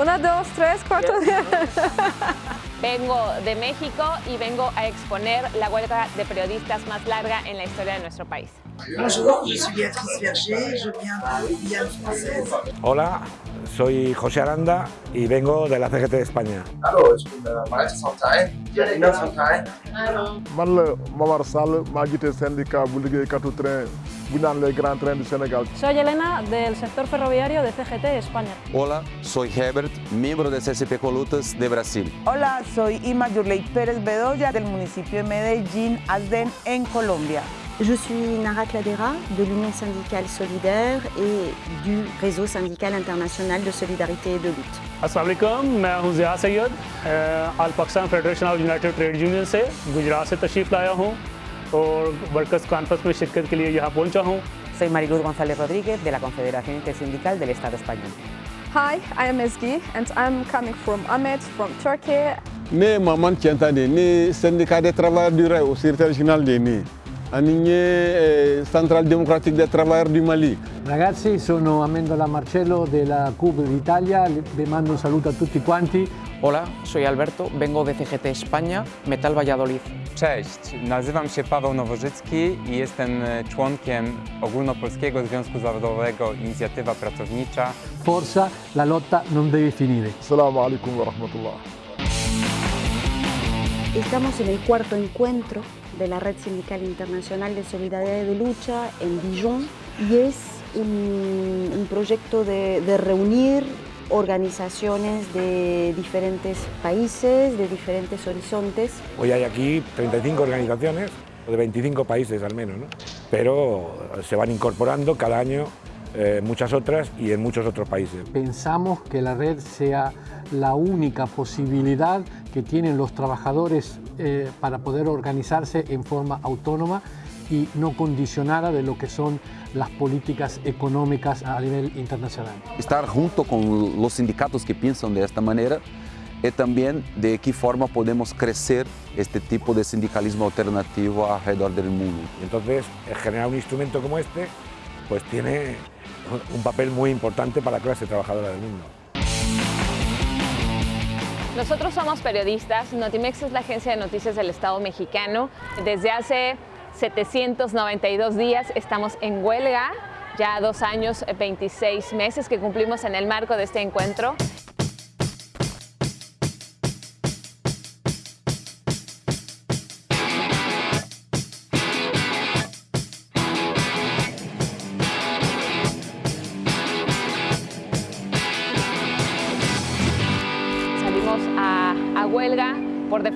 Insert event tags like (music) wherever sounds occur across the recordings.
Una, dos, tres, cuatro. (laughs) Vengo de México y vengo a exponer la huelga de periodistas más larga en la historia de nuestro país. Bonjour, je suis Béatrice Verger, je viens de Guyane française. Hola, soy José Aranda y vengo de la CGT de España. Hallo, ich bin Malte Fontaine, Janina Fontaine. man la Momar Sall maa jiite syndicat bu liggéeykatu train bu ñu naan les grands trains du Sénégal. Soy Elena del sector ferroviario de CGT España. Hola, soy Herbert, miembro de CCP Colutas de Brasil. Hola, soy Ima Yurley Pérez Bedoya del municipio de Medellín, Asden, en Colombia. Je suis Nara Cladera de l'Union syndicale solidaire et du réseau syndical international de solidarité et de lutte. Aslam मैं हूं ज़िया सैयद अल Pakistan Federation of United Trade Union से गुजरात से तशरीफ़ लाया हूं और workers conference में शिरकत के लिए यहाँ पहुंचा हूं Soy Mariluz González Rodríguez de la Confederación Intersindical del Estado Español. Hi, I am Ezgi and I'm coming from Ahmed from Turkey. ne Maman Tientane ne syndicat des travailleurs du rail au secrétaire régional de ni Ani ne centrale démocratique des travailleurs du Mali. Ragazzi, sono Amendola Marcello della CUB d'Italia, vi mando un saluto a tutti quanti. Hola, soy Alberto, vengo de CGT España, Metal Valladolid. Cześć, nazywam się Paweł Nowożycki i jestem członkiem Ogólnopolskiego Związku Zawodowego Inicjatywa Pracownicza. Forza, la lotta non deve finire. Assalamu alaikum wa rahmatullah. Estamos en el cuarto encuentro de la Red Sindical Internacional de Solidaridad y de Lucha en Dijon y es un, un proyecto de, de reunir organizaciones de diferentes países, de diferentes horizontes. Hoy hay aquí 35 organizaciones, de 25 países al menos, ¿no? pero se van incorporando cada año eh, muchas otras y en muchos otros países. Pensamos que la red sea la única posibilidad que tienen los trabajadores eh, para poder organizarse en forma autónoma y no condicionada de lo que son las políticas económicas a nivel internacional. Estar junto con los sindicatos que piensan de esta manera y también de qué forma podemos crecer este tipo de sindicalismo alternativo alrededor del mundo. Entonces, generar un instrumento como este, pues tiene un papel muy importante para la clase trabajadora del mundo. Nosotros somos periodistas, Notimex es la agencia de noticias del Estado mexicano. Desde hace 792 días estamos en huelga, ya dos años, 26 meses que cumplimos en el marco de este encuentro.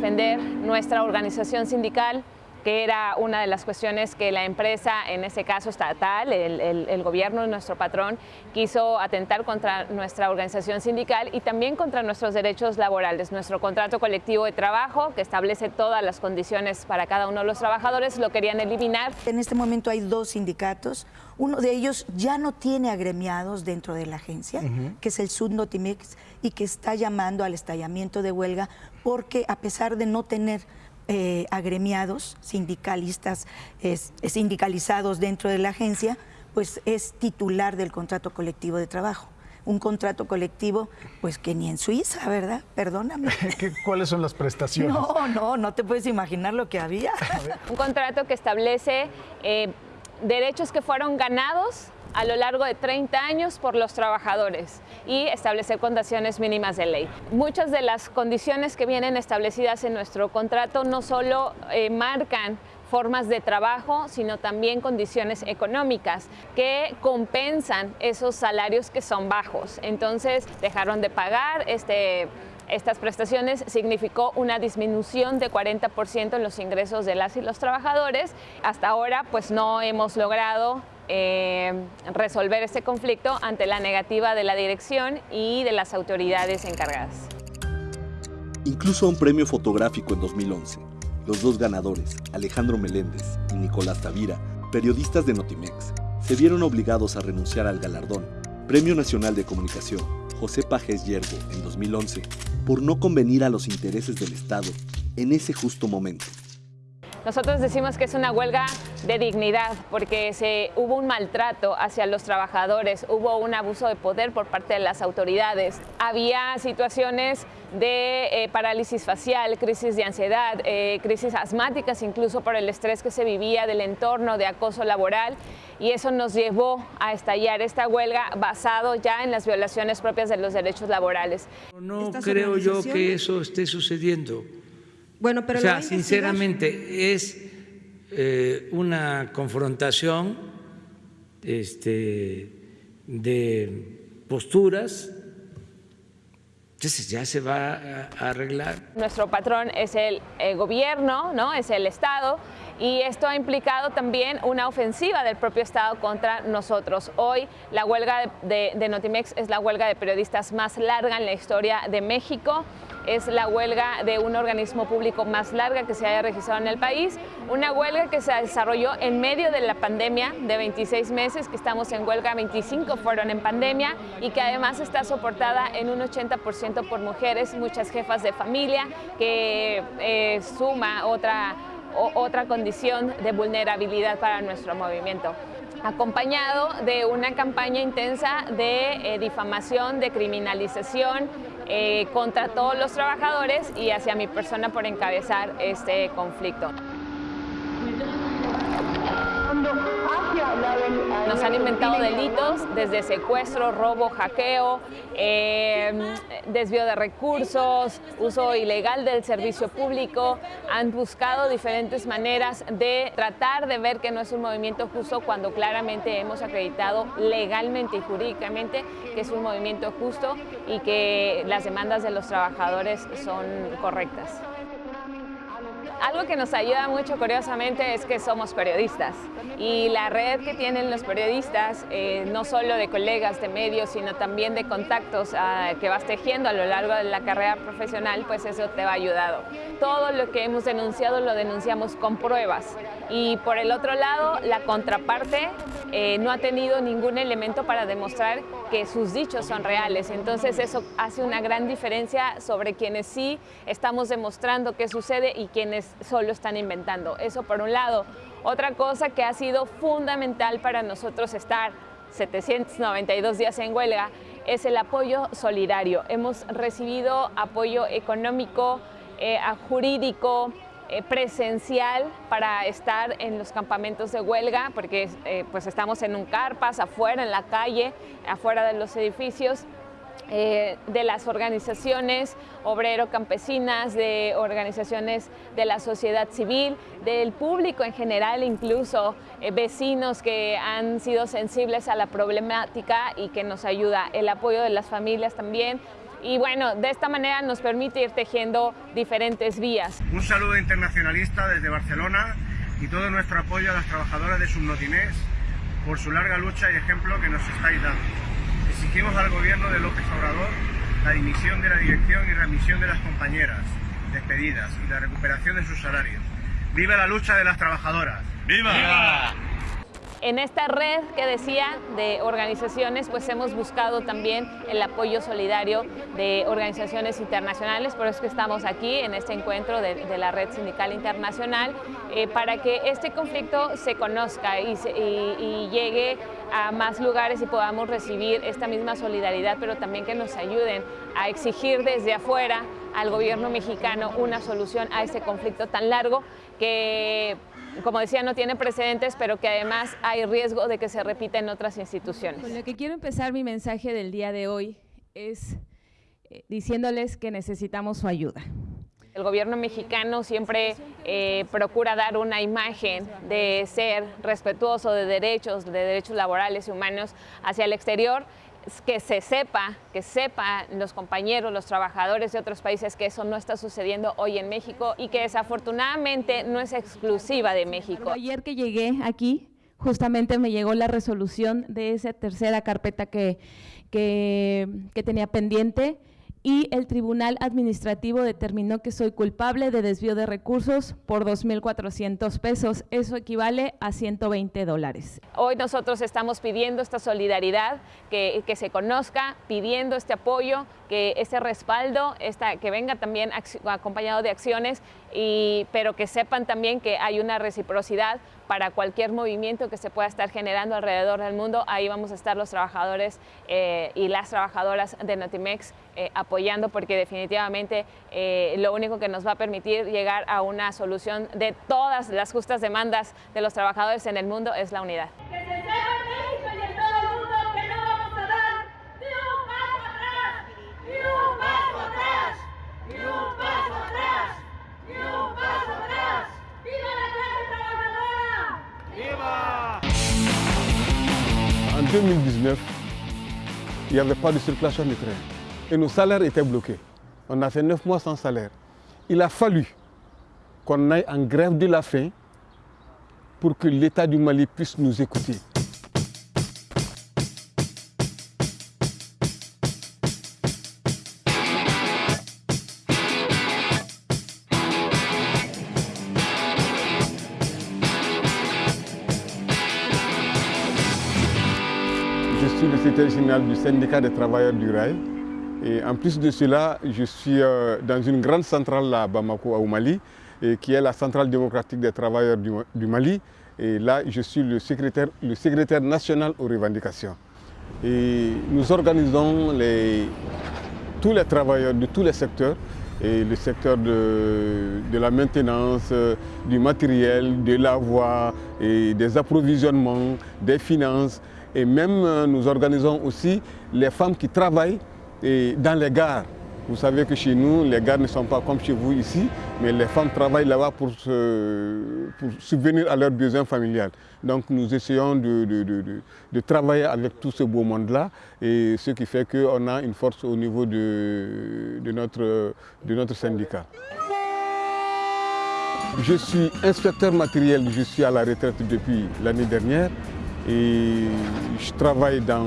Defender nuestra organización sindical, que era una de las cuestiones que la empresa, en ese caso estatal, el, el, el, gobierno, nuestro patrón, quiso atentar contra nuestra organización sindical y también contra nuestros derechos laborales. Nuestro contrato colectivo de trabajo, que establece todas las condiciones para cada uno de los trabajadores, lo querían eliminar. En este momento hay dos sindicatos. Uno de ellos ya no tiene agremiados dentro de la agencia, uh -huh. que es el Sudnotimex, y que está llamando al estallamiento de huelga porque a pesar de no tener eh, agremiados, sindicalistas, es, sindicalizados dentro de la agencia, pues es titular del contrato colectivo de trabajo. Un contrato colectivo, pues que ni en Suiza, ¿verdad? Perdóname. (laughs) ¿Cuáles son las prestaciones? No, no, no te puedes imaginar lo que había. Un contrato que establece eh, derechos que fueron ganados a lo largo de 30 años por los trabajadores y establecer condiciones mínimas de ley. Muchas de las condiciones que vienen establecidas en nuestro contrato no solo eh, marcan formas de trabajo, sino también condiciones económicas que compensan esos salarios que son bajos. Entonces dejaron de pagar este estas prestaciones significó una disminución de 40% en los ingresos de las y los trabajadores. Hasta ahora pues no hemos logrado eh, resolver este conflicto ante la negativa de la dirección y de las autoridades encargadas. Incluso un premio fotográfico en 2011. Los dos ganadores, Alejandro Meléndez y Nicolás Tavira, periodistas de Notimex, se vieron obligados a renunciar al galardón, Premio Nacional de Comunicación, José Pajes Yergo, en 2011, por no convenir a los intereses del Estado en ese justo momento. Nosotros decimos que es una huelga de dignidad porque se, hubo un maltrato hacia los trabajadores, hubo un abuso de poder por parte de las autoridades, había situaciones de eh, parálisis facial, crisis de ansiedad, eh, crisis asmáticas incluso por el estrés que se vivía del entorno de acoso laboral y eso nos llevó a estallar esta huelga basado ya en las violaciones propias de los derechos laborales. No creo yo que eso esté sucediendo. Bueno, pero o sea, sinceramente es eh, una confrontación este, de posturas entonces ya se va a arreglar. Nuestro patrón es el, gobierno, ¿no? es el Estado, y esto ha implicado también una ofensiva del propio Estado contra nosotros. Hoy la huelga de, de, Notimex es la huelga de periodistas más larga en la historia de México es la huelga de un organismo público más larga que se haya registrado en el país, una huelga que se desarrolló en medio de la pandemia de 26 meses, que estamos en huelga, 25 fueron en pandemia y que además está soportada en un 80% por mujeres, muchas jefas de familia, que eh, suma otra, otra condición de vulnerabilidad para nuestro movimiento acompañado de una campaña intensa de eh, difamación, de criminalización eh, contra todos los trabajadores y hacia mi persona por encabezar este conflicto. Nos han inventado delitos desde secuestro, robo, hackeo, em, desvío de recursos, uso ilegal del servicio público. Han buscado diferentes maneras de tratar de ver que no es un movimiento justo cuando claramente hemos acreditado legalmente y jurídicamente que es un movimiento justo y que las demandas de los trabajadores son correctas. Algo que nos ayuda mucho, curiosamente, es que somos periodistas y la red que tienen los periodistas, eh, no solo de colegas de medios, sino también de contactos ah, que vas tejiendo a lo largo de la carrera profesional, pues eso te va ayudado. Todo lo que hemos denunciado lo denunciamos con pruebas y por el otro lado, la contraparte eh, no ha tenido ningún elemento para demostrar que sus dichos son reales. Entonces eso hace una gran diferencia sobre quienes sí estamos demostrando qué sucede y quienes solo están inventando. Eso por un lado. Otra cosa que ha sido fundamental para nosotros estar 792 días en huelga es el apoyo solidario. Hemos recibido apoyo económico, eh, jurídico, eh, presencial para estar en los campamentos de huelga, porque eh, pues estamos en un carpas, afuera, en la calle, afuera de los edificios, eh, de las organizaciones obrero-campesinas, de organizaciones de la sociedad civil, del público en general, incluso vecinos que han sido sensibles a la problemática y que nos ayuda, el apoyo de las familias también, y bueno, de esta manera nos permite ir tejiendo diferentes vías. Un saludo internacionalista desde Barcelona y todo nuestro apoyo a las trabajadoras de Subnotinés por su larga lucha y ejemplo que nos estáis dando. Exigimos al gobierno de López Obrador la dimisión de la dirección y remisión de las compañeras despedidas y la recuperación de sus salarios. ¡Viva la lucha de las trabajadoras! ¡Viva! ¡Viva! En esta red que decía de organizaciones, pues hemos buscado también el apoyo solidario de organizaciones internacionales, por eso es que estamos aquí en este encuentro de, la Red Sindical Internacional, eh, para que este conflicto se conozca y, y llegue a más lugares y podamos recibir esta misma solidaridad, pero también que nos ayuden a exigir desde afuera al gobierno mexicano una solución a este conflicto tan largo que como decía, no tiene precedentes, pero que además hay riesgo de que se repita en otras instituciones. Con lo que quiero empezar mi mensaje del día de hoy es eh, diciéndoles que necesitamos su ayuda. El gobierno mexicano siempre eh, procura dar una imagen de ser respetuoso de derechos, de derechos laborales y humanos hacia el exterior que se sepa, que sepan los compañeros, los trabajadores de otros países que eso no está sucediendo hoy en México y que desafortunadamente no es exclusiva de México. Ayer que llegué aquí, justamente me llegó la resolución de esa tercera carpeta que, que tenía pendiente y el Tribunal Administrativo determinó que soy culpable de desvío de recursos por 2.400 pesos. Eso equivale a 120 dólares. Hoy nosotros estamos pidiendo esta solidaridad, que, se conozca, pidiendo este apoyo, que ese respaldo, que venga también acompañado de acciones pero que sepan también que hay una reciprocidad para cualquier movimiento que se pueda estar generando alrededor del mundo. Ahí vamos a estar los trabajadores eh, y las trabajadoras de Notimex eh, apoyando porque definitivamente eh, lo único que nos va a permitir llegar a una solución de todas las justas demandas de los trabajadores en el mundo es la unidad. 2019, il n'y avait pas de circulation de train et nos salaires étaient bloqués. On a fait neuf mois sans salaire. Il a fallu qu'on aille en grève de la faim pour que l'État du Mali puisse nous écouter. Secrétaire général du syndicat des travailleurs du rail. Et en plus de cela, je suis euh, dans une grande centrale à Bamako, au Mali, et qui est la centrale démocratique des travailleurs du, Mali. Et là, je suis le secrétaire, national aux revendications. Et nous organisons les, tous les travailleurs de tous les secteurs, et le secteur de, de la maintenance, euh, du matériel, de la voie, et des approvisionnements, des finances. Et même euh, nous organisons aussi les femmes qui travaillent dans les gares. Vous savez que chez nous, les gares ne sont pas comme chez vous ici, mais les femmes travaillent là-bas pour, subvenir à leurs besoins familiales. Donc nous essayons de, travailler avec tout ce beau monde-là, et ce qui fait qu'on a une force au niveau de notre syndicat. Je suis inspecteur matériel, je suis à la retraite depuis l'année dernière et je travaille dans,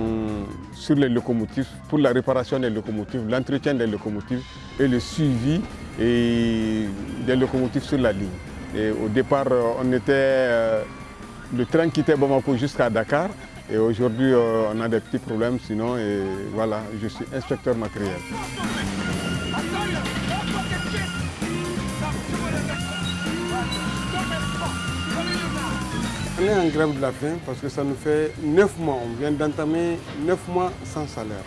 sur les locomotives, pour la réparation des locomotives, l'entretien des locomotives et le suivi des locomotives sur la ligne. Et au départ, euh, on était, euh, le train quittait Bamako jusqu'à Dakar et aujourd'hui euh, on a des petits problèmes sinon et voilà, je suis inspecteur matériel. On est en grève de la faim parce que ça nous fait 9 mois. On vient d'entamer 9 mois sans salaire.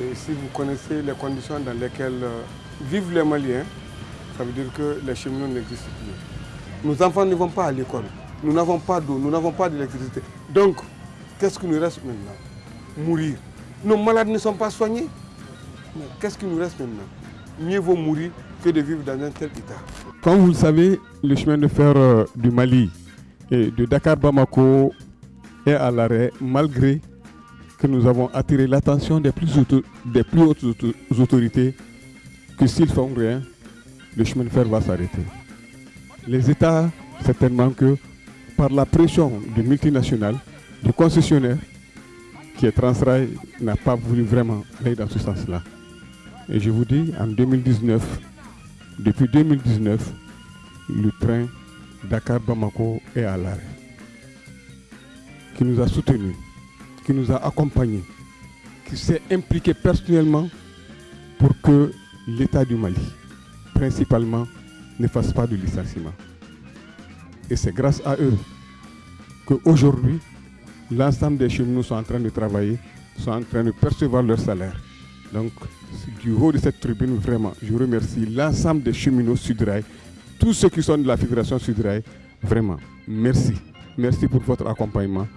Et si vous connaissez les conditions dans lesquelles euh, vivent les Maliens, ça veut dire que les cheminots n'existent plus. Nos enfants ne vont pas à l'école. Nous n'avons pas d'eau, nous n'avons pas d'électricité. Donc, qu'est-ce qui nous reste maintenant? Mourir. Nos malades ne sont pas soignés. Mais qu'est-ce qui nous reste maintenant? Mieux vaut mourir que de vivre dans un tel état. Comme vous le savez, le chemin de fer euh, du Mali et de Dakar-Bamako est à l'arrêt malgré que nous avons attiré l'attention des, plus des plus hautes auto- autorités que s'ils font rien, le chemin de fer va s'arrêter. Les États, certainement que par la pression du multinational, du concessionnaire, qui est Transrail, n'a pas voulu vraiment aller dans ce sens-là. Et je vous dis, en 2019, depuis 2019, le train Dakar-Bamako est à l'arrêt. Qui nous a soutenus, qui nous a accompagnés, qui s'est impliqué personnellement pour que l'État du Mali, principalement, ne fasse pas de licenciement. Et c'est grâce à eux qu'aujourd'hui, l'ensemble des cheminots sont en train de travailler, sont en train de percevoir leur salaire. Donc, du haut de cette tribune, vraiment, je remercie l'ensemble des cheminots Sudrail, tous ceux qui sont de la Fédération Sudrail, vraiment, merci. Merci pour votre accompagnement,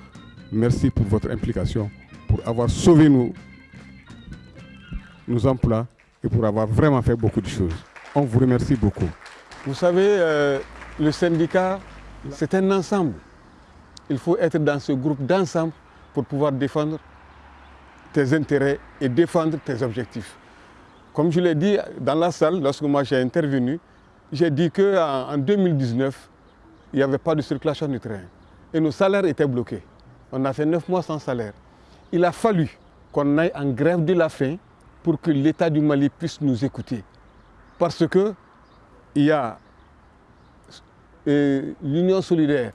merci pour votre implication, pour avoir sauvé nos, nos emplois et pour avoir vraiment fait beaucoup de choses. On vous remercie beaucoup. Vous savez, euh, le syndicat, c'est un ensemble. Il faut être dans ce groupe d'ensemble pour pouvoir défendre tes intérêts et défendre tes objectifs. Comme je l'ai dit dans la salle, lorsque moi j'ai intervenu, j'ai dit qu'en en 2019, il n'y avait pas de circulation du train. Et nos salaires étaient bloqués. On a fait neuf mois sans salaire. Il a fallu qu'on aille en grève de la faim pour que l'État du Mali puisse nous écouter. Parce que il y a euh, l'Union solidaire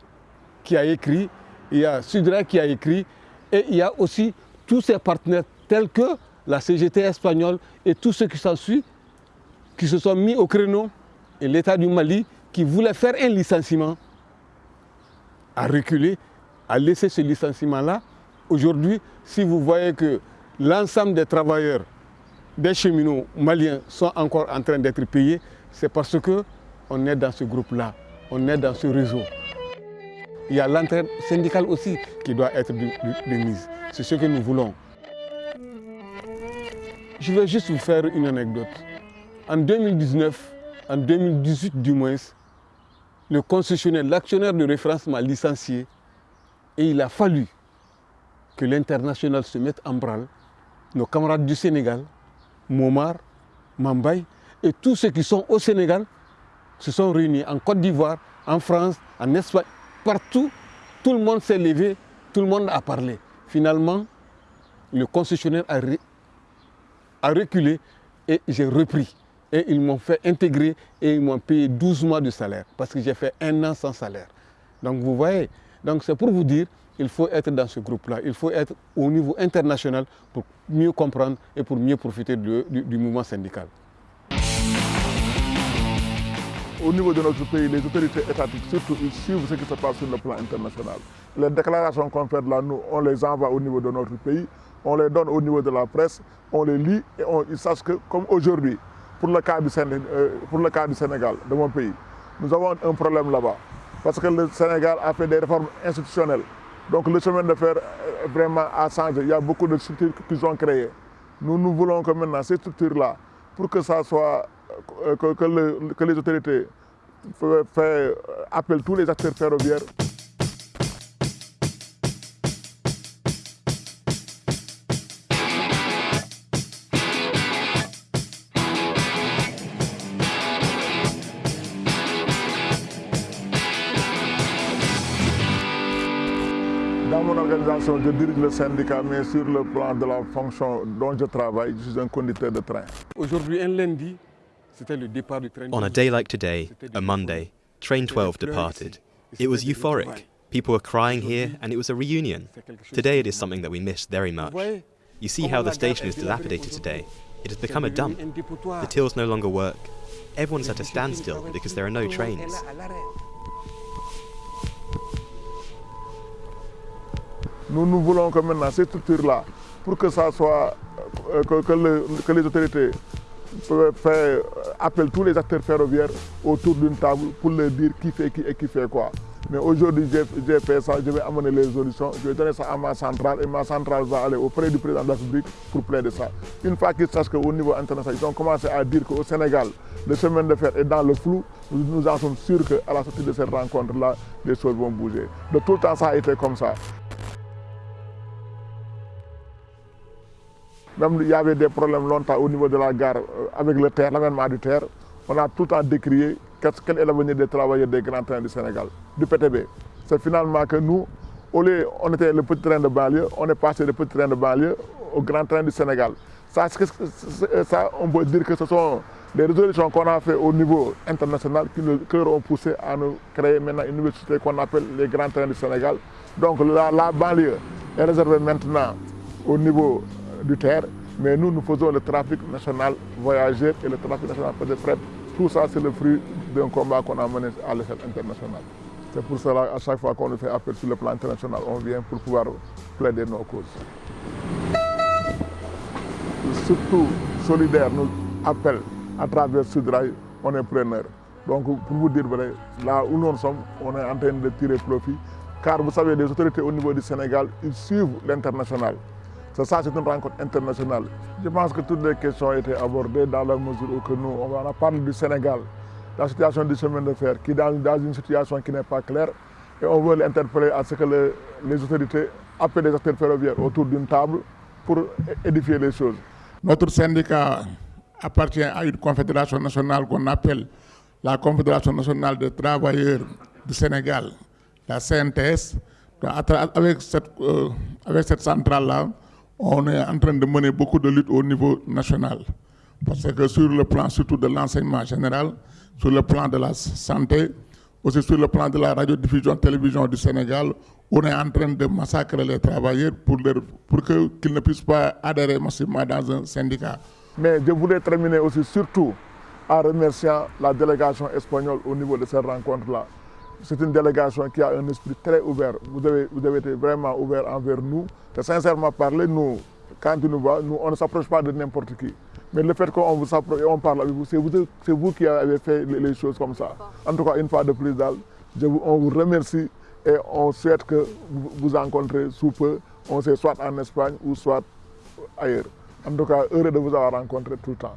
qui a écrit, il y a Sudra qui a écrit, et il y a aussi tous ses partenaires tels que la CGT espagnole et tous ceux qui s'en suivent, qui se sont mis au créneau Et l'État du Mali, qui voulait faire un licenciement, a reculé, a laissé ce licenciement-là. Aujourd'hui, si vous voyez que l'ensemble des travailleurs, des cheminots maliens sont encore en train d'être payés, c'est parce qu'on est dans ce groupe-là, on est dans ce réseau. Il y a l'entraide syndicale aussi qui doit être de. C'est ce que nous voulons. Je vais juste vous faire une anecdote. En 2019, en 2018 du moins, le concessionnaire, l'actionnaire de référence m'a licencié et il a fallu que l'international se mette en branle. Nos camarades du Sénégal, Momar, Mambay et tous ceux qui sont au Sénégal se sont réunis en Côte d'Ivoire, en France, en Espagne, partout. Tout le monde s'est levé, tout le monde a parlé. Finalement, le concessionnaire a reculé et j'ai repris. Et ils m'ont fait intégrer et ils m'ont payé 12 mois de salaire parce que j'ai fait un an sans salaire. Donc vous voyez, donc c'est pour vous dire, il faut être dans ce groupe-là, il faut être au niveau international pour mieux comprendre et pour mieux profiter du, mouvement syndical. Au niveau de notre pays, les autorités étatiques, surtout, ils suivent ce qui se passe sur le plan international. Les déclarations qu'on fait là, nous, on les envoie au niveau de notre pays, on les donne au niveau de la presse, on les lit et ils sachent que, comme aujourd'hui, pour, le cas du euh, pour le cas du Sénégal, de mon pays, nous avons un problème là-bas. Parce que le Sénégal a fait des réformes institutionnelles. Donc le chemin de fer euh, vraiment a changé. Il y a beaucoup de structures qu'ils ont créées. Nous, nous voulons que maintenant ces structures-là, pour que ça soit euh, que, que, le, que, les autorités fassent appel tous les acteurs ferroviaires. Organisation, je dirige le syndicat, mais sur le plan de la fonction dont je travaille, je suis un conducteur de train. Aujourd'hui, un lundi, le départ du train. On a day like today, a Monday, Train 12 departed. It was euphoric. People were crying here, and it was a reunion. Today it is something that we miss very much. You see how the station is dilapidated today. It has become a dump. The tills no longer work. Everyone's at a standstill because there are no trains. Nous, nous voulons que maintenant ces structures-là, pour que ça soit, euh, que, que, le, que, les autorités fassent appel tous les acteurs ferroviaires autour d'une table pour leur dire qui fait qui et qui fait quoi. Mais aujourd'hui, j'ai fait ça, je vais amener les solutions, je vais donner ça à ma centrale et ma centrale va aller auprès du président de la République pour plaider ça. Une fois qu'ils sachent qu'au niveau international, ils ont commencé à dire qu'au Sénégal, le chemin de fer est dans le flou, nous, nous en sommes sûrs qu'à la sortie de cette rencontre-là, les choses vont bouger. De tout le temps, ça a été comme ça. Même il y avait des problèmes longtemps au niveau de la gare euh, avec le terre, l'avènement du terre. On a tout le temps décrié quel est l'avenir des travailleurs des grands trains du Sénégal, du PTB. C'est finalement que nous, au lieu, on était le petit train de banlieue, on est passé du petit train de banlieue au grand train du Sénégal. Ça, ça on peut dire que ce sont des résolutions qu'on a fait au niveau international qui nous qui ont poussé à nous créer maintenant une université qu'on appelle les grands trains du Sénégal. Donc la, la banlieue est réservée maintenant au niveau du terre, mais nous, nous faisons le trafic national voyageur et le trafic national de fret. Tout ça, c'est le fruit d'un combat qu'on a mené à l'échelle internationale. C'est pour cela, à chaque fois qu'on fait appel sur le plan international, on vient pour pouvoir plaider nos causes. Surtout, solidaire nous appelle à travers Sudrail, on est preneur. Donc, pour vous dire vrai, là où nous sommes, on est en train de tirer profit, car vous savez, les autorités au niveau du Sénégal, ils suivent l'international. Ça, c'est une rencontre internationale. Je pense que toutes les questions ont été abordées dans la mesure où nous, on a parlé du Sénégal, la situation du chemin de fer, qui est dans, une situation qui n'est pas claire, et on veut l'interpeller à ce que le, les autorités appellent les acteurs ferroviaires autour d'une table pour édifier les choses. Notre syndicat appartient à une confédération nationale qu'on appelle la Confédération nationale des travailleurs du Sénégal, la CNTS. Euh, avec cette centrale-là, on est en train de mener beaucoup de luttes au niveau national. Parce que sur le plan surtout de l'enseignement général, sur le plan de la santé, aussi sur le plan de la radiodiffusion télévision du Sénégal, on est en train de massacrer les travailleurs pour, qu'ils qu ne puissent pas adhérer massivement dans un syndicat. Mais je voulais terminer aussi surtout en remerciant la délégation espagnole au niveau de cette rencontre-là. C'est une délégation qui a un esprit très ouvert. Vous avez, vous été vraiment ouvert envers nous. Et sincèrement parler, nous, quand on nous voit, nous, on ne s'approche pas de n'importe qui. Mais le fait qu'on vous approche et on parle avec vous, c'est vous, vous, qui avez fait les, choses comme ça. En tout cas, une fois de plus, on vous remercie et on souhaite que vous vous rencontrez sous peu. On sait soit en Espagne ou soit ailleurs. En tout cas, heureux de vous avoir rencontré tout le temps.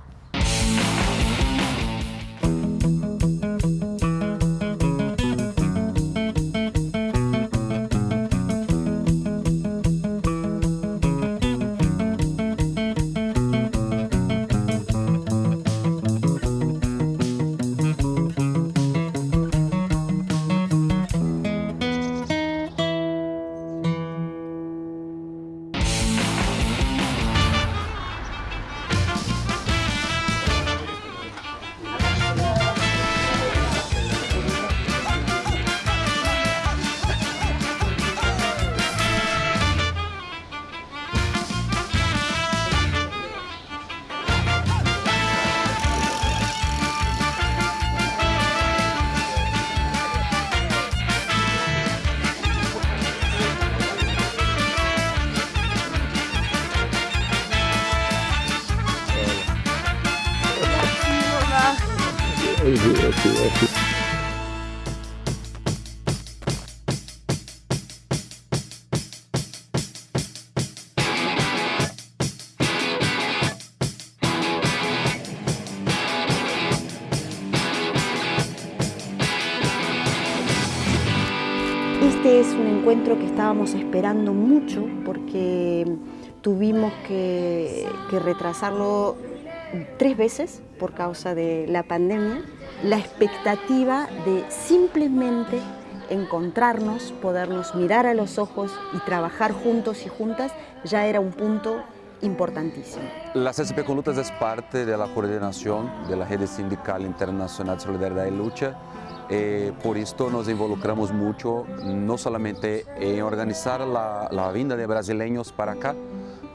Es un encuentro que estábamos esperando mucho porque tuvimos que, que retrasarlo tres veces por causa de la pandemia, la expectativa de simplemente encontrarnos, podernos mirar a los ojos y trabajar juntos y juntas ya era un punto importantísimo. La CSP con Lutas es parte de la coordinación de la Red Sindical Internacional de Solidaridad y Lucha. Eh, por esto nos involucramos mucho, no solamente en organizar la, la vinda de brasileños para acá,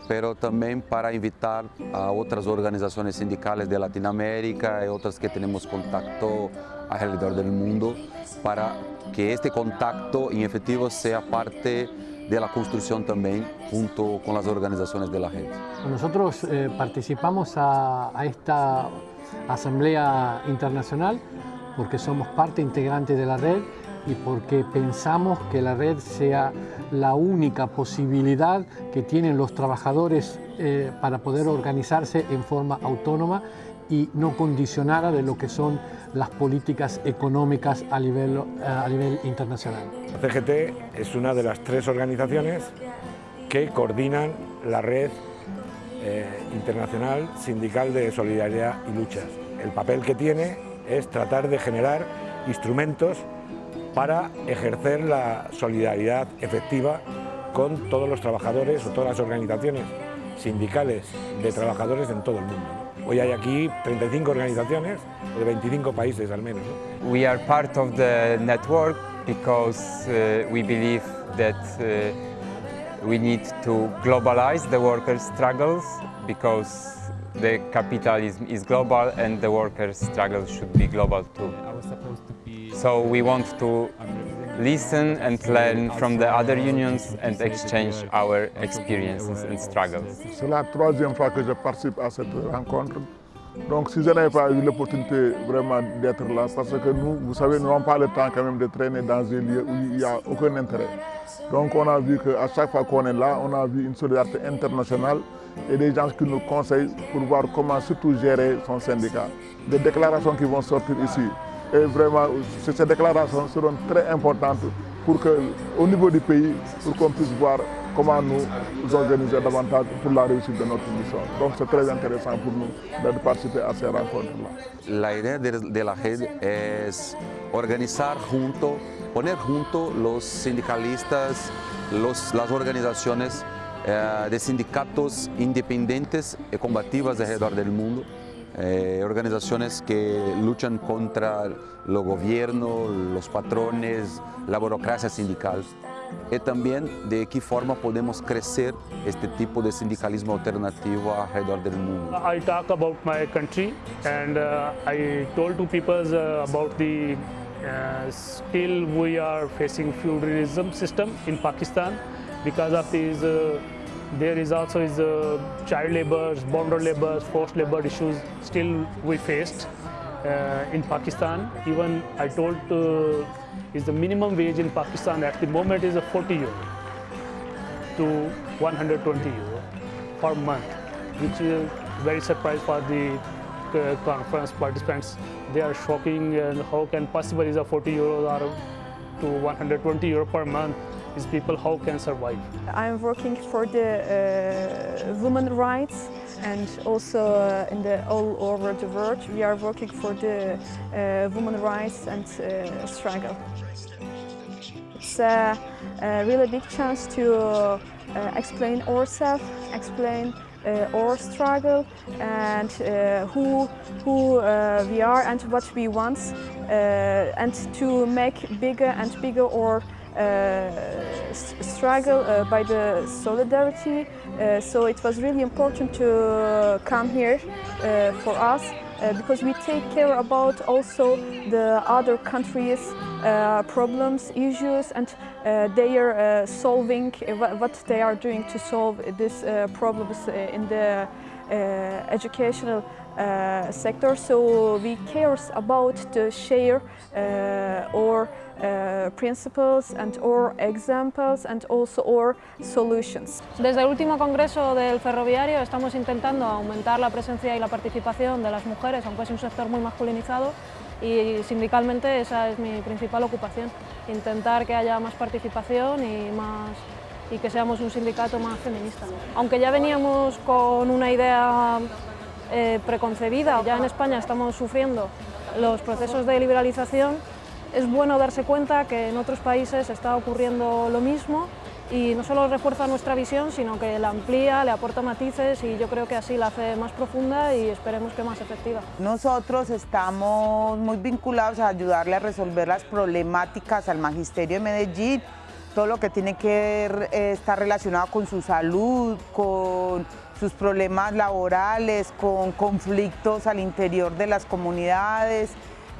pero también para invitar a otras organizaciones sindicales de Latinoamérica y otras que tenemos contacto alrededor del mundo para que este contacto en efectivo sea parte de la construcción también junto con las organizaciones de la gente. Nosotros eh, participamos a, a esta Asamblea Internacional porque somos parte integrante de la red y porque pensamos que la red sea la única posibilidad que tienen los trabajadores eh, para poder organizarse en forma autónoma y no condicionada de lo que son las políticas económicas a nivel, a nivel internacional. La CGT es una de las tres organizaciones que coordinan la red eh, internacional sindical de solidaridad y luchas. El papel que tiene es tratar de generar instrumentos para ejercer la solidaridad efectiva con todos los trabajadores o todas las organizaciones sindicales de trabajadores en todo el mundo. Hoy hay aquí 35 organizaciones de 25 países al menos. ¿no? We are part of the network because uh, we believe that uh, we need to globalize the workers' struggles because the capitalism is global and the workers' struggle should be global too. So we want to listen and learn from the other unions and exchange our experiences and struggles. C'est la troisième fois que je participe à cette rencontre. Donc si je n'avais pas eu l'opportunité vraiment d'être là, parce que nous, vous savez, nous n'avons pas le temps quand même de traîner dans un lieu où il n'y a aucun intérêt. Donc on a vu qu'à chaque fois qu'on est là, on a vu une solidarité internationale et des gens qui nous conseillent pour voir comment surtout gérer son syndicat. Des déclarations qui vont sortir ici, et vraiment, ces déclarations seront très importantes pour que, au niveau du pays, pour qu'on puisse voir comment nous nous organiser davantage pour la réussite de notre mission. Donc c'est très intéressant pour nous de participer à ces rencontres-là. La idea de, de, la red es organizar junto, poner junto los sindicalistas, los, las organizaciones eh, de sindicatos independientes y combativas alrededor del mundo eh, organizaciones que luchan contra los gobiernos, los patrones, la burocracia sindical. Y también de qué forma podemos crecer este tipo de sindicalismo alternativo alrededor del mundo. I talk about my country and uh, I told to people uh, about the uh, still we are facing feudalism system in Pakistan because of these uh, there is also is uh, child labor, bonded labor, forced labor issues still we faced uh, in Pakistan. Even I told is the minimum wage in Pakistan at the moment is a 40 euro to 120 euro per month, which is very surprise for the uh, conference participants. They are shocking and how can possible is a 40 euros or to 120 euro per month is people how can survive. I'm working for the uh, women rights and also uh, in the all over the world we are working for the uh, women rights and uh, struggle. It's a, a, really big chance to uh, explain ourselves, explain uh, our struggle and uh, who, who we are and what we want and to make bigger and bigger our Uh, struggle uh, by the solidarity. Uh, so it was really important to uh, come here uh, for us because we take care about also the other countries' problems, issues, and they are solving what they are doing to solve these problems in the educational uh, sector. So we care about to share uh, our uh, principles and our examples and also solutions. Desde el último congreso del ferroviario estamos intentando aumentar la presencia y la participación de las mujeres, aunque es un sector muy masculinizado, y sindicalmente esa es mi principal ocupación, intentar que haya más participación y, más, y que seamos un sindicato más feminista. Aunque ya veníamos con una idea eh, preconcebida, ya en España estamos sufriendo los procesos de liberalización, es bueno darse cuenta que en otros países está ocurriendo lo mismo y no solo refuerza nuestra visión, sino que la amplía, le aporta matices y yo creo que así la hace más profunda y esperemos que más efectiva. Nosotros estamos muy vinculados a ayudarle a resolver las problemáticas al Magisterio de Medellín, todo lo que tiene que eh, estar relacionado con su salud, con sus problemas laborales, con conflictos al interior de las comunidades,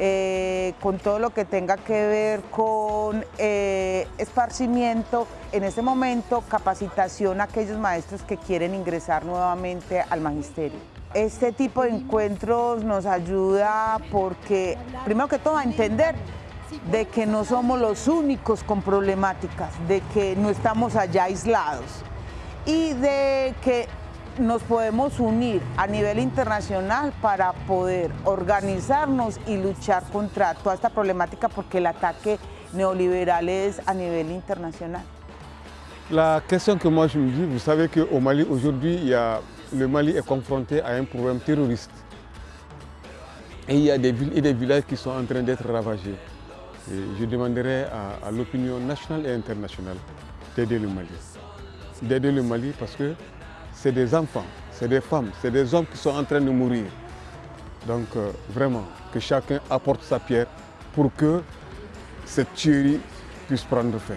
eh, con todo lo que tenga que ver con eh, esparcimiento, en este momento capacitación a aquellos maestros que quieren ingresar nuevamente al magisterio. Este tipo de encuentros nos ayuda porque, primero que todo, a entender de que no somos los únicos con problemáticas, de que no estamos allá aislados y de que nos podemos unir a nivel internacional para poder organizarnos y luchar contra toda esta problemática porque el ataque neoliberal es a nivel international. La question que moi je me dis, vous savez qu'au Mali aujourd'hui, le Mali est confronté à un problème terroriste. Et il y a des villes et des villages qui sont en train d'être ravagés. je demanderai à, à l'opinion nationale et internationale d'aider le Mali. D'aider le Mali parce que c'est des enfants, c'est des femmes, c'est des hommes qui sont en train de mourir. Donc euh, vraiment, que chacun apporte sa pierre pour que cette tuerie puisse prendre fin.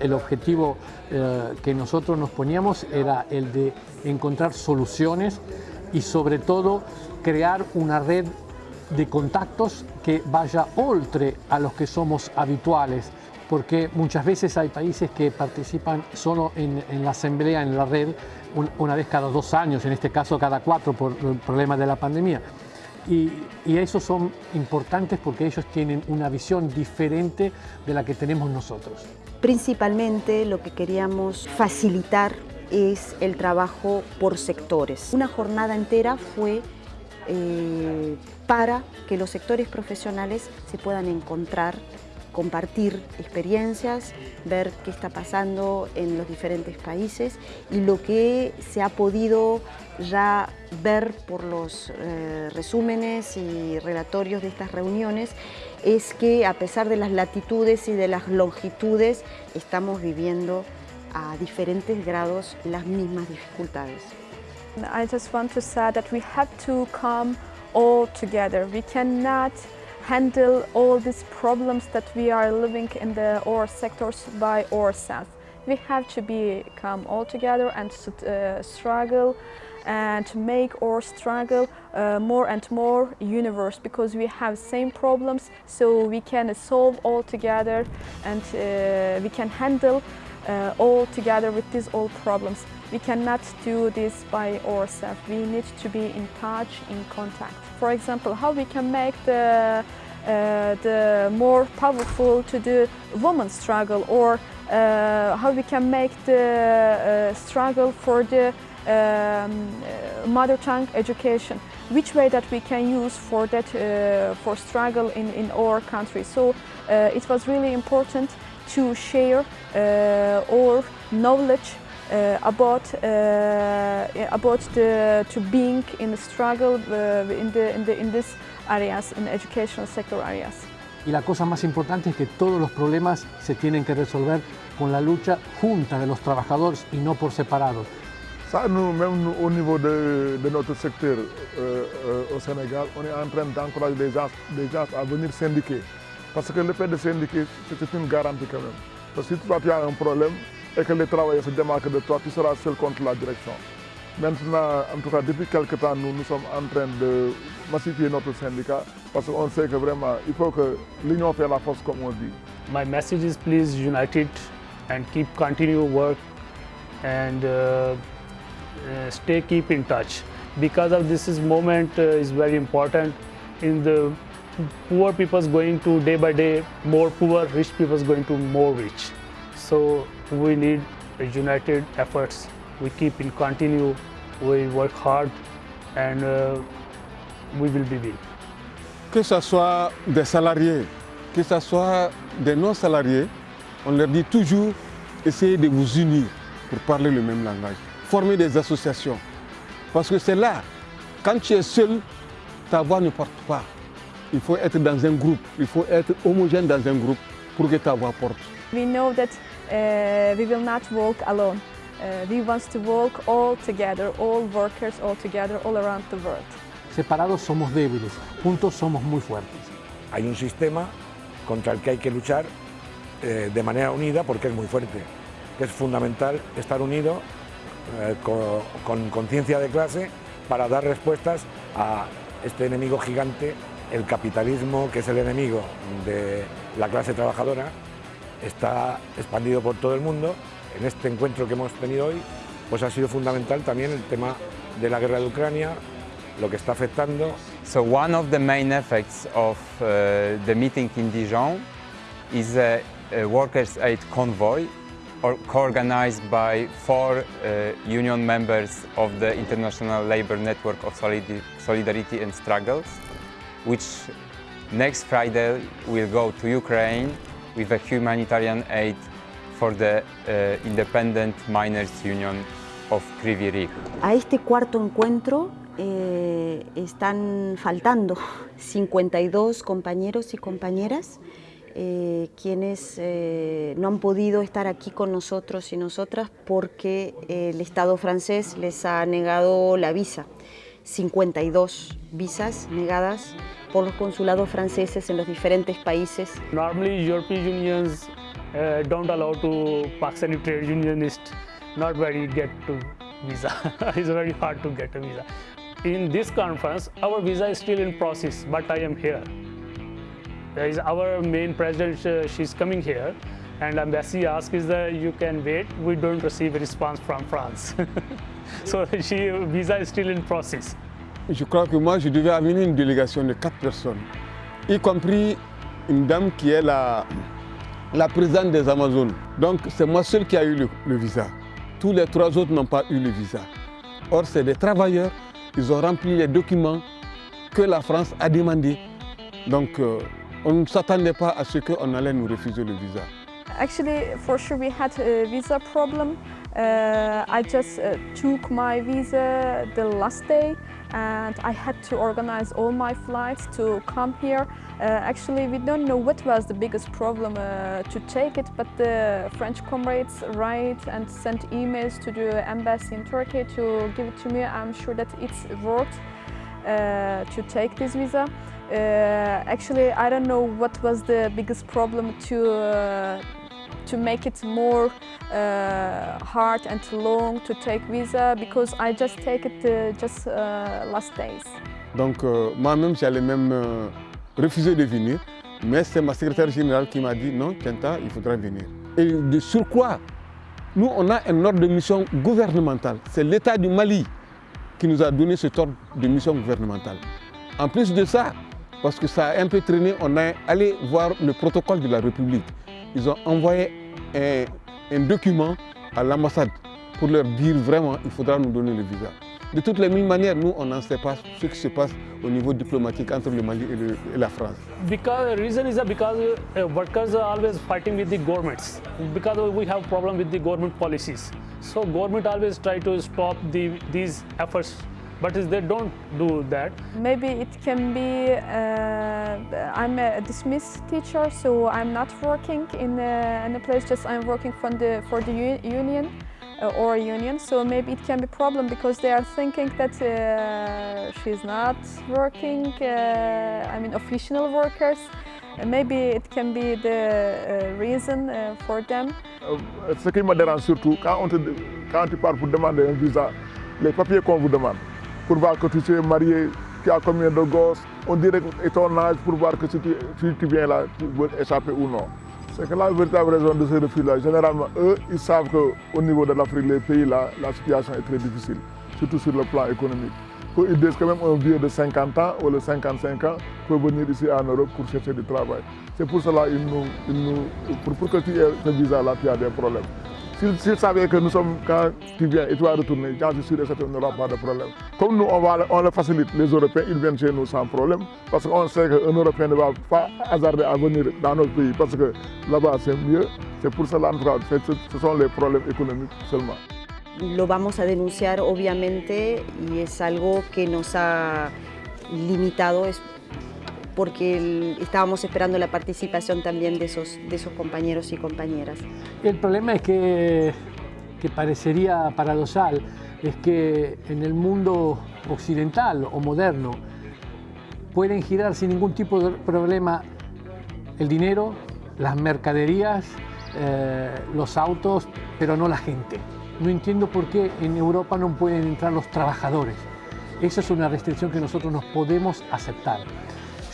El objetivo eh, que nosotros nos poníamos era el de encontrar soluciones y sobre todo crear una red de contactos que vaya oltre a los que somos habituales, porque muchas veces hay países que participan solo en, en la asamblea, en la red, una vez cada dos años, en este caso cada cuatro por el problema de la pandemia. Y, y esos son importantes porque ellos tienen una visión diferente de la que tenemos nosotros. Principalmente lo que queríamos facilitar es el trabajo por sectores. Una jornada entera fue eh, para que los sectores profesionales se puedan encontrar compartir experiencias, ver qué está pasando en los diferentes países y lo que se ha podido ya ver por los eh, resúmenes y relatorios de estas reuniones es que a pesar de las latitudes y de las longitudes estamos viviendo a diferentes grados las mismas dificultades. I just want to say that we have to come all together. We cannot handle all these problems that we are living in the our sectors by ourselves. We have to become all together and uh, struggle and make our struggle uh, more and more universe because we have same problems so we can solve all together and uh, we can handle uh, all together with these all problems. We cannot do this by ourselves. We need to be in touch, in contact. For example, how we can make the, the more powerful to the woman struggle or uh, how we can make the uh, struggle for the um, mother tongue education. Which way that we can use for that uh, for struggle in, in our country. So uh, it was really important to share uh, our knowledge uh, about uh, about the to being in the struggle in the in the in these areas in educational sector areas y la cosa más importante es que todos los problemas se tienen que resolver con la lucha junta de los trabajadores y no por separado. Ça, nous, même au niveau de, de notre secteur euh, euh, au Sénégal, on est en train d'encourager les gens, les gens à venir syndiquer. Parce que le fait de syndiquer, c'est une garantie quand même. Parce que si toi tu as un problème et que les travailleurs se démarquent de toi, tu seras seul contre la direction. Maintenant, en tout cas, depuis quelques temps, nous, nous sommes en train de massifier notre syndicat parce qu'on sait que vraiment, il faut que l'union fait la force, comme on dit. My message is please unite it and keep continue work and uh, uh, stay keep in touch. Because of this is moment uh, is very important in the poor people's going to day by day more poor rich people's going to more rich. So we need united efforts. We keep in continue we work hard and uh, we will be big que ce soit des salariés que ce soit des non salariés on leur dit toujours essayez de vous unir pour parler le même langage former des associations. Parce que c'est là, quand tu es seul, ta voix ne porte pas. Il faut être dans un groupe, il faut être homogène dans un groupe pour que ta voix porte. We know that uh, we will not walk alone. Uh, we want to walk all together, all workers all together, all around the world. Separados somos débiles, juntos somos muy fuertes. Hay un sistema contra el que hay que luchar eh, de manera unida porque es muy fuerte. Es fundamental estar unido eh, con conciencia de clase para dar respuestas a este enemigo gigante, el capitalismo, que es el enemigo de la clase trabajadora, está expandido por todo el mundo. En este encuentro que hemos tenido hoy, pues ha sido fundamental también el tema de la guerra de Ucrania, lo que está afectando. So one of the main effects of uh, the meeting in Dijon is a, a workers' aid convoy co-organized by four uh, union members of the International Labour Network of Solidarity and Struggles, which next Friday will go to Ukraine with a humanitarian aid for the uh, Independent Miners Union of Kryvyi A este cuarto encuentro eh, están faltando (laughs) 52 compañeros y compañeras eh, quienes eh, no han podido estar aquí con nosotros y nosotras porque el Estado francés les ha negado la visa. 52 visas negadas por los consulados franceses en los diferentes países. Normally European unions uh, don't allow to Pakistani trade unionist, not very get to visa. (laughs) it's very hard to get a visa. In this conference, our visa is still in process, but I am here. is our main president, uh, she's coming here, and embassy asks is that you can wait, we don't receive a response from France. (laughs) so (laughs) she, visa is still in process. Je crois que moi, je devais amener une délégation de quatre personnes, y compris une dame qui est la, la présidente des Amazones. Donc c'est moi seul qui a eu le, visa. Tous les trois autres n'ont pas eu le visa. Or, c'est des travailleurs, ils ont rempli les documents que la France a demandé. Donc, euh, on ne s'attendait pas à ce qu'on allait nous refuser le visa. Actually, for sure we had a visa problem. Uh, I just uh, took my visa the last day and I had to organize all my flights to come here. Uh, actually, we don't know what was the biggest problem uh, to take it, but the French comrades write and send emails to the embassy in Turkey to give it to me. I'm sure that it's worked uh, to take this visa. uh, actually, I don't know what was the biggest problem to uh, to make it more uh, hard and long to take visa because I just take it just last days. Donc euh, moi-même, j'allais même euh, refuser de venir, mais c'est ma secrétaire générale qui m'a dit non, Kenta, il faudra venir. Et de surcroît, nous, on a un ordre de mission gouvernementale. C'est l'État du Mali qui nous a donné cet ordre de mission gouvernementale. En plus de ça, parce que ça a un peu traîné, on est allé voir le protocole de la République. Ils ont envoyé un, un document à l'ambassade pour leur dire vraiment il faudra nous donner le visa. De toutes les mille manières, nous, on n'en sait pas ce qui se passe au niveau diplomatique entre le Mali et, le, et la France. Because the reason is that because uh, workers are always fighting with the governments because we have problem with the government policies. So government always try to stop the, these efforts, but they don't do that. Maybe it can be, uh, I'm a dismissed teacher, so I'm not working in a, in a place, just I'm working for the, for the union uh, or union, so maybe it can be problem because they are thinking that uh, she's not working, uh, I mean official workers. Uh, maybe it can be the uh, reason uh, for them. Euh, Ce qui me dérange surtout, quand, tu pars pour demander un visa, les papiers qu'on vous demande, pour voir que tu es marié, tu as combien de gosses, on dirait et ton âge pour voir que tu, si tu viens là, tu veux échapper ou non. C'est que la véritable raison de ce refus-là, généralement, eux, ils savent qu'au niveau de l'Afrique, les pays là, la situation est très difficile, surtout sur le plan économique. Ils disent que même un vieux de 50 ans ou de 55 ans peut venir ici en Europe pour chercher du travail. C'est pour cela qu'ils nous, ils nous pour, pour que tu aies ce visa-là, tu as des problèmes. S'ils savaient que nous sommes, quand tu viens et tu vas retourner, j'en suis sûr et certain, n'aura pas de problème. Comme nous, on, le facilite, les Européens, ils viennent chez nous sans problème, parce qu'on sait qu'un Européen ne va pas hasarder à venir dans notre pays, parce que là-bas c'est mieux. C'est pour cela, ce sont les problèmes économiques seulement. Lo vamos a denunciar obviamente y es algo que nos ha limitado porque el- estábamos esperando la participación también de esos, de esos compañeros y compañeras. El problema es que, que parecería paradoxal, es que en el mundo occidental o moderno pueden girar sin ningún tipo de problema el dinero, las mercaderías, eh, los autos, pero no la gente. No entiendo por qué en Europa no pueden entrar los trabajadores. Esa es una restricción que nosotros no podemos aceptar.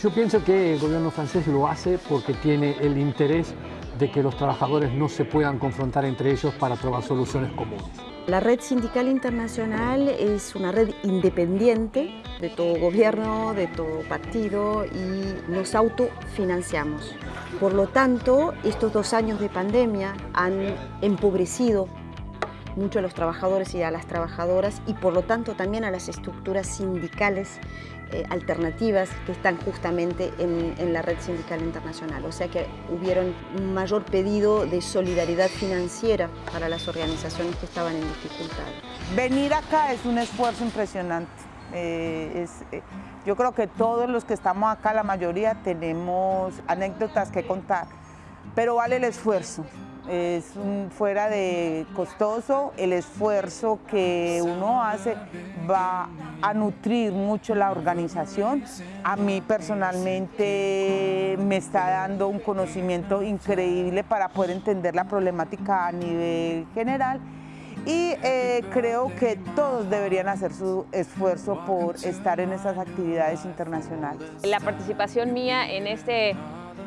Yo pienso que el gobierno francés lo hace porque tiene el interés de que los trabajadores no se puedan confrontar entre ellos para trobar soluciones comunes. La Red Sindical Internacional es una red independiente de todo gobierno, de todo partido y nos autofinanciamos. Por lo tanto, estos dos años de pandemia han empobrecido mucho a los trabajadores y a las trabajadoras y por lo tanto también a las estructuras sindicales eh, alternativas que están justamente en, en la red sindical internacional. O sea que hubieron un mayor pedido de solidaridad financiera para las organizaciones que estaban en dificultad. Venir acá es un esfuerzo impresionante. Eh, es, eh, yo creo que todos los que estamos acá, la mayoría, tenemos anécdotas que contar, pero vale el esfuerzo. Es fuera de costoso, el esfuerzo que uno hace va a nutrir mucho la organización. A mí personalmente me está dando un conocimiento increíble para poder entender la problemática a nivel general y eh, creo que todos deberían hacer su esfuerzo por estar en esas actividades internacionales. La participación mía en este,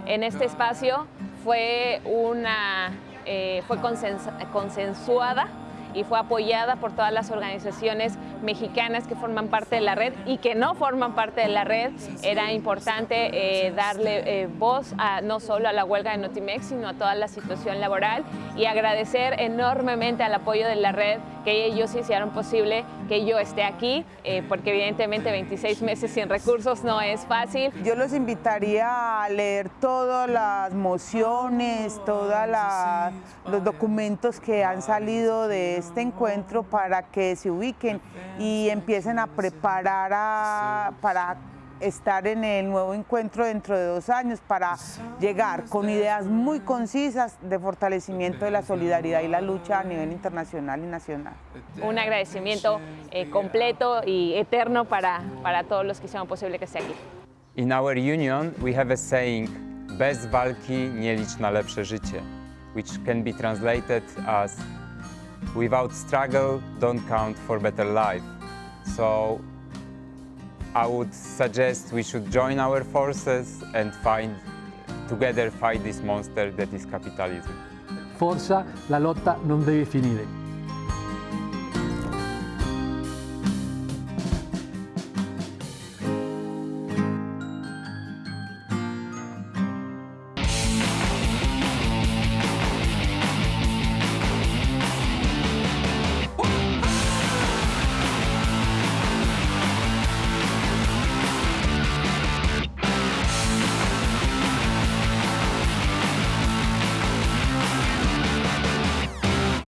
en este espacio fue, una, eh, fue consens- consensuada y fue apoyada por todas las organizaciones mexicanas que forman parte de la red y que no forman parte de la red. Era importante eh, darle eh, voz a, no solo a la huelga de Notimex, sino a toda la situación laboral y agradecer enormemente al apoyo de la red que ellos hicieron posible que yo esté aquí, eh, porque evidentemente 26 meses sin recursos no es fácil. Yo los invitaría a leer todas las mociones, todos los documentos que han salido de este encuentro para que se ubiquen y empiecen a preparar a- para estar en el nuevo encuentro dentro de dos años para llegar con ideas muy concisas de fortalecimiento de la solidaridad y la lucha a nivel internacional y nacional. Un agradecimiento eh, completo y eterno para, para todos los que hicieron posible que esté aquí. In our union, we have a saying, bez walki nie licz na lepsze życie, which can be translated as, without struggle, don't count for better life. So I would suggest we should join our forces and find, together fight this monster that is capitalism. Forza, la lotta non deve finire.